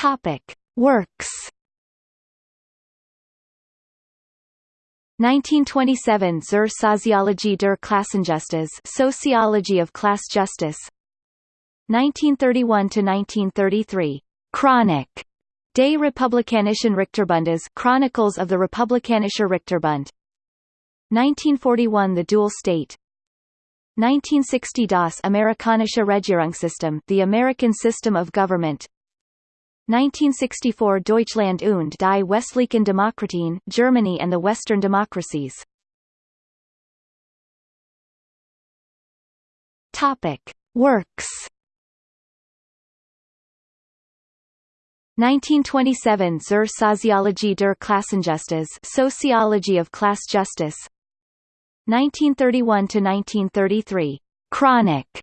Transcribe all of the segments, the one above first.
Topic. Works. 1927 Zur Soziologie der Klassenjustiz Sociology of Class Justice. 1931 to 1933 Chronik des Republikanischen Richterbundes Chronicles of the Republikanischer Richterbund. 1941 The Dual State. 1960 Das Amerikanische Regierungssystem The American System of Government 1964 Deutschland und die westlichen Demokratien Germany and the Western Democracies. Topic. Works. 1927 Zur Soziologie der Klassenjustiz Sociology of Class Justice. 1931 to 1933 Chronik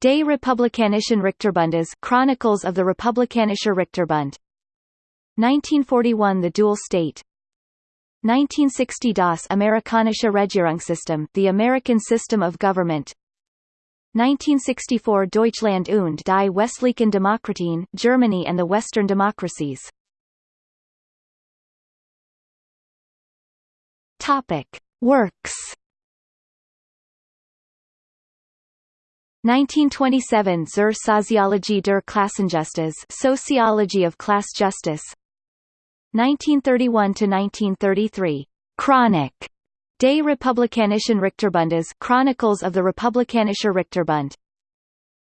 des Republikanischen Richterbundes Chronicles of the Republikanischer Richterbund. 1941 The Dual State. 1960 Das Amerikanische Regierungssystem The American System of Government. 1964 Deutschland und die westlichen Demokratien Germany and the Western Democracies. Topic Works 1927 Zur Soziologie der Klassenjustiz Sociology of Class Justice. 1931 to 1933 Chronik des Republikanischen Richterbundes Chronicles of the Republikanischer Richterbund.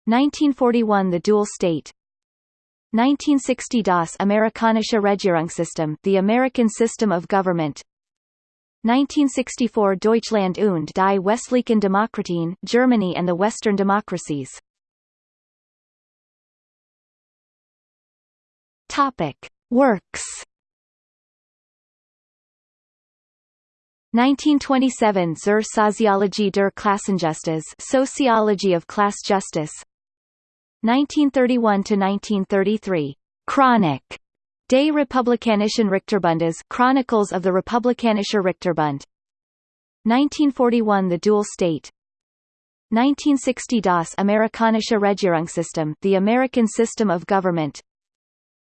1941 The Dual State. 1960 Das Amerikanische Regierungssystem The American System of Government 1964 Deutschland und die westlichen Demokratien Germany and the Western Democracies. Topic. Works. 1927 Zur Soziologie der Klassenjustiz Sociology of Class Justice. 1931 to 1933 Chronik des Republikanischen Richterbundes Chronicles of the Republikanischer Richterbund. 1941 The Dual State. 1960 Das Amerikanische Regierungssystem The American System of Government.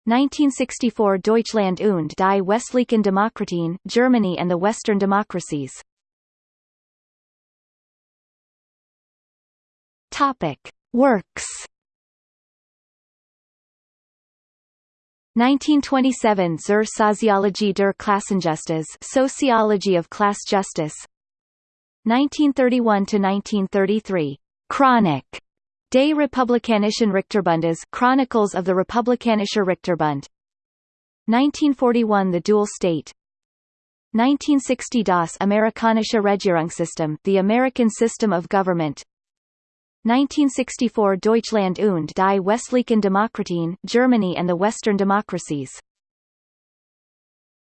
1964 Deutschland und die westlichen Demokratien Germany and the Western Democracies. Topic Works 1927 Zur Soziologie der Klassenjustiz Sociology of Class Justice. 1931 to 1933 Chronik des Republikanischen Richterbundes Chronicles of the Republikanischer Richterbund. 1941 The Dual State. 1960 Das Amerikanische Regierungssystem The American System of Government 1964 Deutschland und die westlichen Demokratien Germany and the Western Democracies